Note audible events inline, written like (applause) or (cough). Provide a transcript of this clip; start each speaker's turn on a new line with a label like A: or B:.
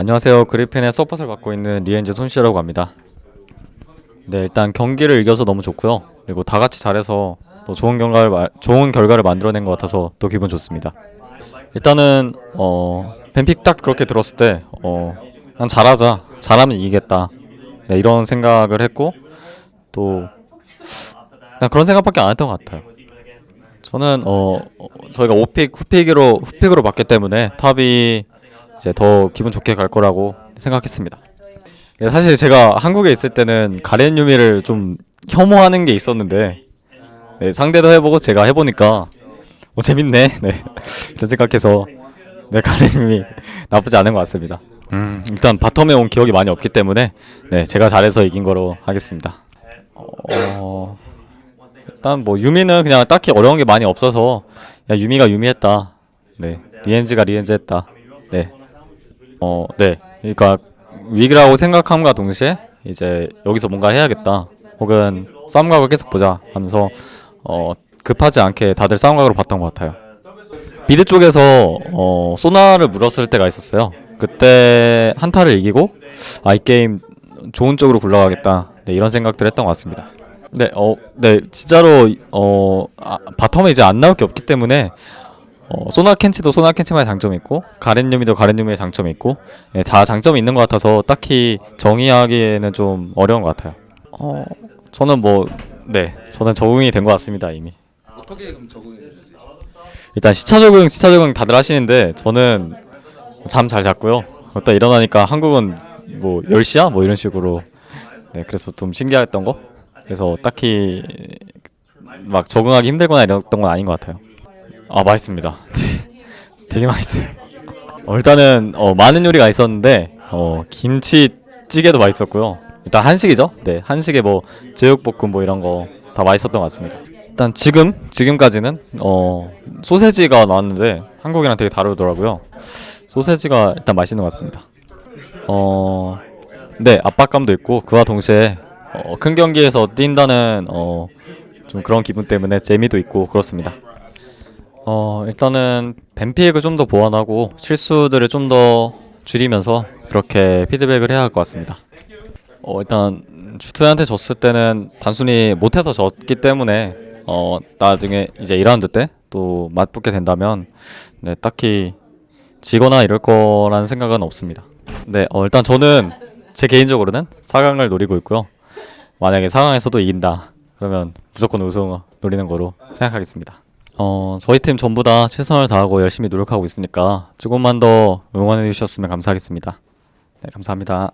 A: 안녕하세요. 그리핀의 서폿을 맡고 있는 리헨즈 손시우라고 합니다. 네, 일단 경기를 이겨서 너무 좋고요. 그리고 다 같이 잘해서 또 좋은 결과를 마- 좋은 결과를 만들어낸 것 같아서 또 기분 좋습니다. 일단은 어 ban pick 딱 그렇게 들었을 때 어, 난 잘하자, 잘하면 이기겠다. 네, 이런 생각을 했고 또 그런 생각밖에 안 했던 것 같아요. 저는 어 어, 저희가 5픽 후픽으로 후픽으로 봤기 때문에 top이 이제 더 기분 좋게 갈 거라고 생각했습니다. 네, 사실 제가 한국에 있을 때는 가렌 유미를 좀 혐오하는 게 있었는데 네, 상대도 해보고 제가 해보니까 어, 재밌네. (laughs) 네 이런 생각해서 네 가렌 유미 나쁘지 않은 것 같습니다. 음 일단 바텀에 온 기억이 많이 없기 때문에 네 제가 잘해서 이긴 거로 하겠습니다. 어 일단 뭐 유미는 그냥 딱히 어려운 게 많이 없어서 야 유미가 유미했다. 네 리엔즈가 리엔즈했다. 네. 어, 네. 그러니까 위기라고 생각함과 동시에 이제 여기서 뭔가 해야겠다. 혹은 싸움각을 계속 보자 하면서 어, 급하지 않게 다들 싸움각으로 봤던 것 같아요. 미드 쪽에서 어, 소나를 물었을 때가 있었어요. 그때 한타를 이기고 아이 게임 좋은 쪽으로 굴러가겠다. 네, 이런 생각들 했던 것 같습니다. 네, 어, 네, 진짜로 어, 아, 바텀에 이제 안 나올 게 없기 때문에 어, 소나 켄치도 소나 켄치만의 장점이 있고 가렌 유미도 가렌 유미의 장점이 있고 예, 다 장점이 있는 것 같아서 딱히 정의하기에는 좀 어려운 것 같아요. 어, 저는 뭐 네, 저는 적응이 된 것 같습니다 이미.
B: 어떻게 그럼 적응이 되세요?
A: 일단 시차 적응, 시차 적응 다들 하시는데 저는 잠 잘 잤고요. 또 일어나니까 한국은 뭐 10시야? 뭐 이런 식으로 네, 그래서 좀 신기했던 거. 그래서 딱히 막 적응하기 힘들거나 이랬던 건 아닌 것 같아요. 아 맛있습니다. (laughs) 되게 맛있어요. 어, 일단은 어, 많은 요리가 있었는데 어, 김치찌개도 맛있었고요. 일단 한식이죠. 네, 한식에 뭐 제육볶음 뭐 이런 거 다 맛있었던 것 같습니다. 일단 지금 지금까지는 어 소세지가 나왔는데 한국이랑 되게 다르더라고요. 소세지가 일단 맛있는 것 같습니다. 어, 네 압박감도 있고 그와 동시에 어, 큰 경기에서 뛴다는 어, 좀 그런 기분 때문에 재미도 있고 그렇습니다. 어 일단은 뱀픽을 좀 더 보완하고 실수들을 좀 더 줄이면서 그렇게 피드백을 해야 할 것 같습니다. 어 일단 주트한테 졌을 때는 단순히 못해서 졌기 때문에 어 나중에 이제 2라운드 때 또 맞붙게 된다면 네 딱히 지거나 이럴 거라는 생각은 없습니다. 네, 어, 일단 저는 제 개인적으로는 4강을 노리고 있고요. 만약에 4강에서도 이긴다 그러면 무조건 우승 노리는 거로 생각하겠습니다. 어, 저희 팀 전부 다 최선을 다하고 열심히 노력하고 있으니까 조금만 더 응원해 주셨으면 감사하겠습니다. 네, 감사합니다.